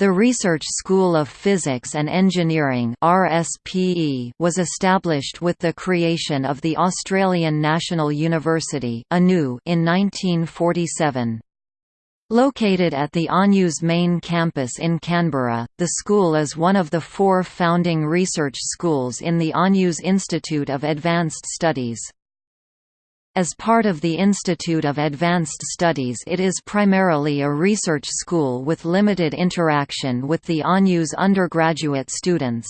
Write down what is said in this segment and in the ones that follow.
The Research School of Physics and Engineering was established with the creation of the Australian National University in 1947. Located at the ANU's main campus in Canberra, the school is one of the four founding research schools in the ANU's Institute of Advanced Studies. As part of the Institute of Advanced Studies it is primarily a research school with limited interaction with the ANU's undergraduate students.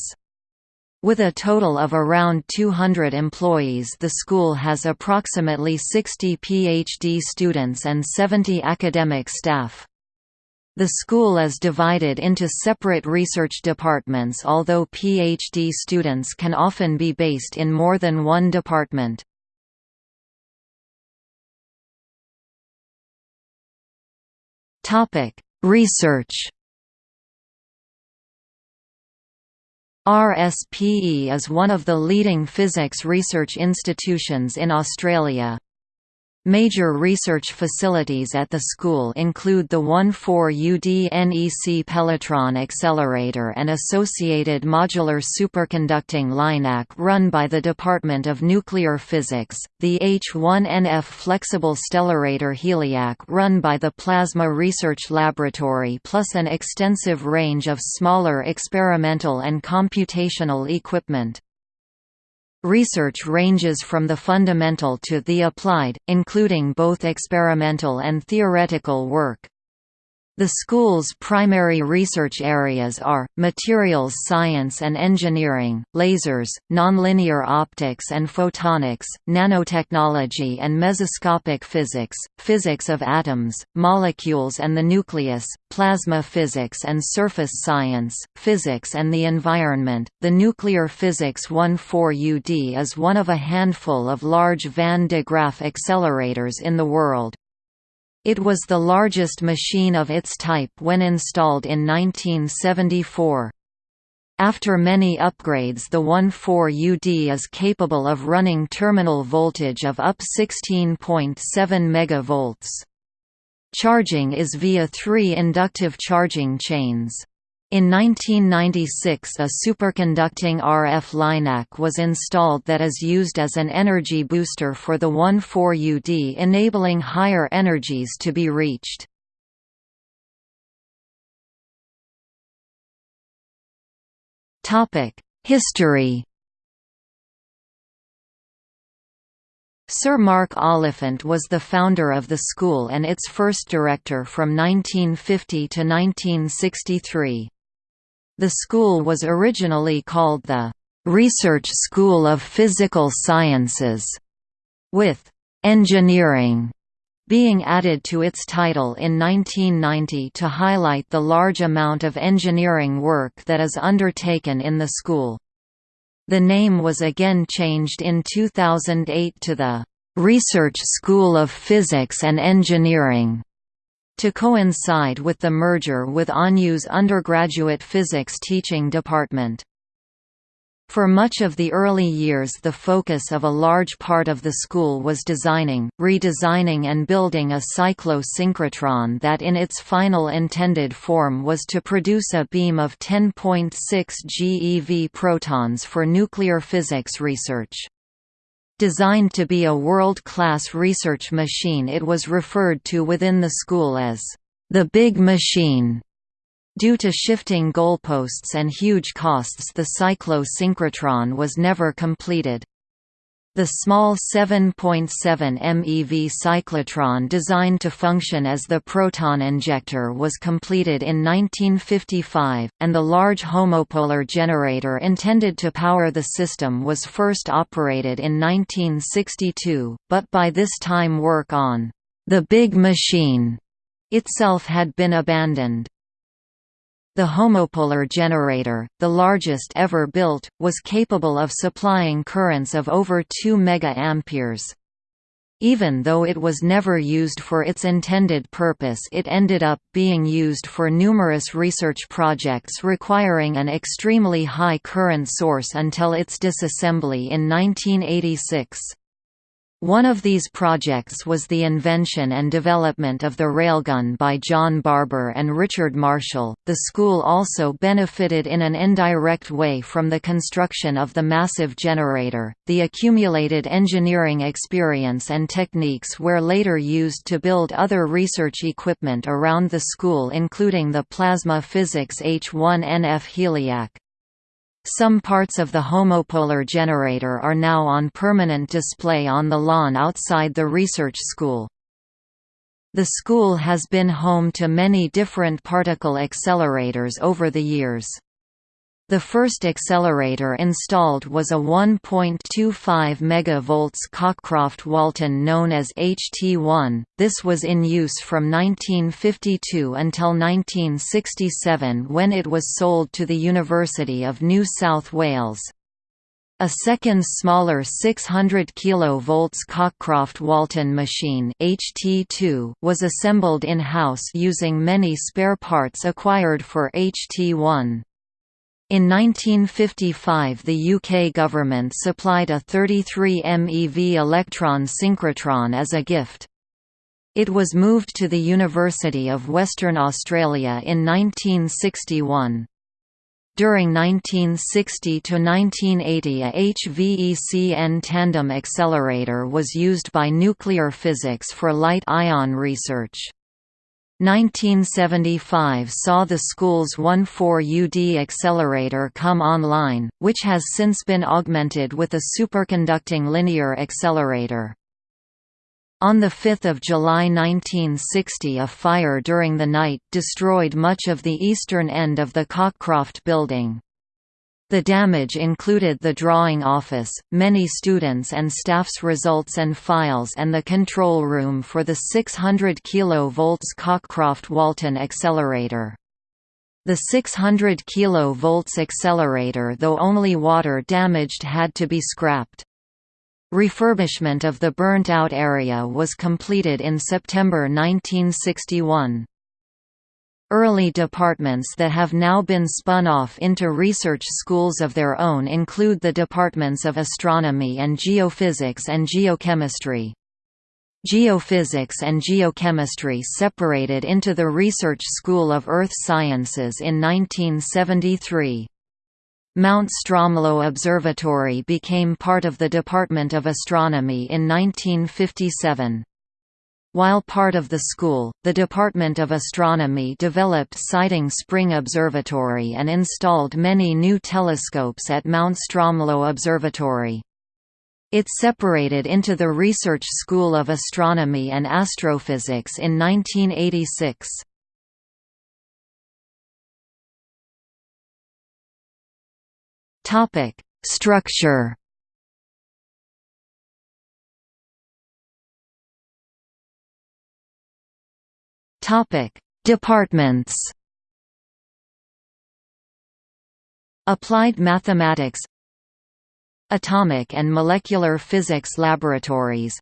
With a total of around 200 employees the school has approximately 60 PhD students and 70 academic staff. The school is divided into separate research departments although PhD students can often be based in more than one department. Topic: Research. RSPE is one of the leading physics research institutions in Australia. Major research facilities at the school include the 14UD NEC Pelletron Accelerator and associated modular superconducting LINAC run by the Department of Nuclear Physics, the H1NF Flexible Stellarator HELIAC run by the Plasma Research Laboratory plus an extensive range of smaller experimental and computational equipment. Research ranges from the fundamental to the applied, including both experimental and theoretical work. The school's primary research areas are, materials science and engineering, lasers, nonlinear optics and photonics, nanotechnology and mesoscopic physics, physics of atoms, molecules and the nucleus, plasma physics and surface science, physics and the environment. The Nuclear Physics 14UD is one of a handful of large Van de Graaff accelerators in the world. It was the largest machine of its type when installed in 1974. After many upgrades the 14UD is capable of running terminal voltage of up 16.7 MV. Charging is via three inductive charging chains. In 1996 a superconducting RF LINAC was installed that is used as an energy booster for the 14UD enabling higher energies to be reached. History Sir Mark Oliphant was the founder of the school and its first director from 1950 to 1963. The school was originally called the Research School of Physical Sciences, with engineering being added to its title in 1990 to highlight the large amount of engineering work that is undertaken in the school. The name was again changed in 2008 to the Research School of Physics and Engineering to coincide with the merger with ANU's undergraduate physics teaching department. For much of the early years the focus of a large part of the school was designing, redesigning and building a cyclosynchrotron that in its final intended form was to produce a beam of 10.6 GeV protons for nuclear physics research. Designed to be a world-class research machine it was referred to within the school as, "...the big machine." Due to shifting goalposts and huge costs the cyclo-synchrotron was never completed. The small 7.7 MeV cyclotron designed to function as the proton injector was completed in 1955, and the large homopolar generator intended to power the system was first operated in 1962, but by this time work on the big machine itself had been abandoned. The homopolar generator, the largest ever built, was capable of supplying currents of over 2 MA. Even though it was never used for its intended purpose it ended up being used for numerous research projects requiring an extremely high current source until its disassembly in 1986. One of these projects was the invention and development of the railgun by John Barber and Richard Marshall. The school also benefited in an indirect way from the construction of the massive generator. The accumulated engineering experience and techniques were later used to build other research equipment around the school, including the plasma physics H1NF HELIAC. Some parts of the homopolar generator are now on permanent display on the lawn outside the research school. The school has been home to many different particle accelerators over the years. The first accelerator installed was a 1.25 MV Cockcroft-Walton known as HT1. This was in use from 1952 until 1967 when it was sold to the University of New South Wales. A second smaller 600 kV Cockcroft-Walton machine HT2 was assembled in-house using many spare parts acquired for HT1. In 1955 the UK government supplied a 33 MeV electron synchrotron as a gift. It was moved to the University of Western Australia in 1961. During 1960 to 1980 a HVECN tandem accelerator was used by nuclear physics for light ion research. 1975 saw the school's 1,4-UD accelerator come online, which has since been augmented with a superconducting linear accelerator. On 5 July 1960 a fire during the night destroyed much of the eastern end of the Cockcroft building. The damage included the drawing office, many students and staff's results and files and the control room for the 600 kV Cockcroft-Walton accelerator. The 600 kV accelerator though only water damaged had to be scrapped. Refurbishment of the burnt-out area was completed in September 1961. Early departments that have now been spun off into research schools of their own include the departments of astronomy and geophysics and geochemistry. Geophysics and geochemistry separated into the Research School of Earth Sciences in 1973. Mount Stromlo Observatory became part of the Department of Astronomy in 1957. While part of the school, the Department of Astronomy developed Siding Spring Observatory and installed many new telescopes at Mount Stromlo Observatory. It separated into the Research School of Astronomy and Astrophysics in 1986. Structure Topic: Departments. Applied Mathematics Atomic and Molecular Physics Laboratories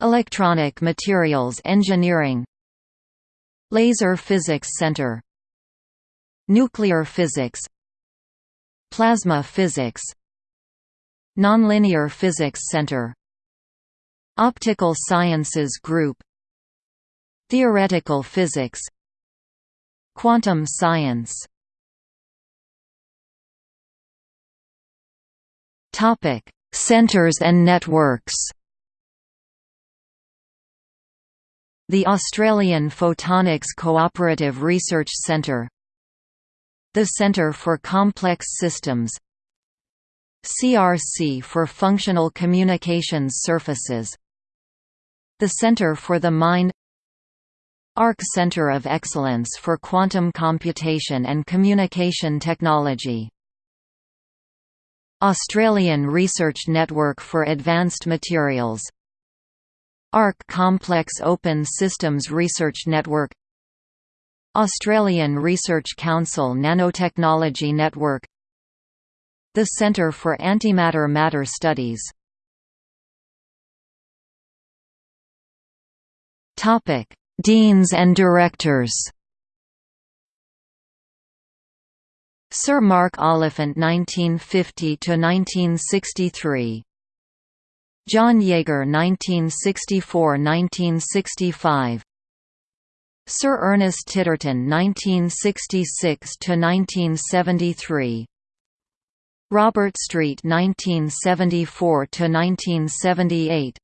Electronic Materials Engineering Laser Physics Center Nuclear Physics Plasma Physics Nonlinear Physics Center Optical Sciences Group Theoretical physics Quantum science. Topic: Centers and networks. The Australian Photonics Cooperative Research Centre. The Centre for Complex Systems. CRC for Functional Communications Surfaces. The Centre for the Mind ARC Center of Excellence for Quantum Computation and Communication Technology. Australian Research Network for Advanced Materials. ARC Complex Open Systems Research Network. Australian Research Council Nanotechnology Network. The Centre for Antimatter Matter Studies. Topic Deans and directors. Sir Mark Oliphant 1950 to 1963 John Jaeger 1964–1965 Sir Ernest Titterton 1966–1973 Robert Street 1974–1978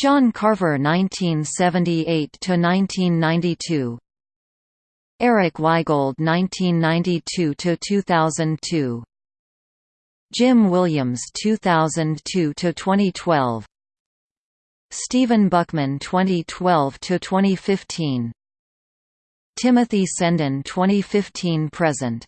John Carver 1978–1992 Eric Weigold 1992–2002 Jim Williams 2002 to 2012 Stephen Buckman 2012 to 2015 Timothy Senden 2015 present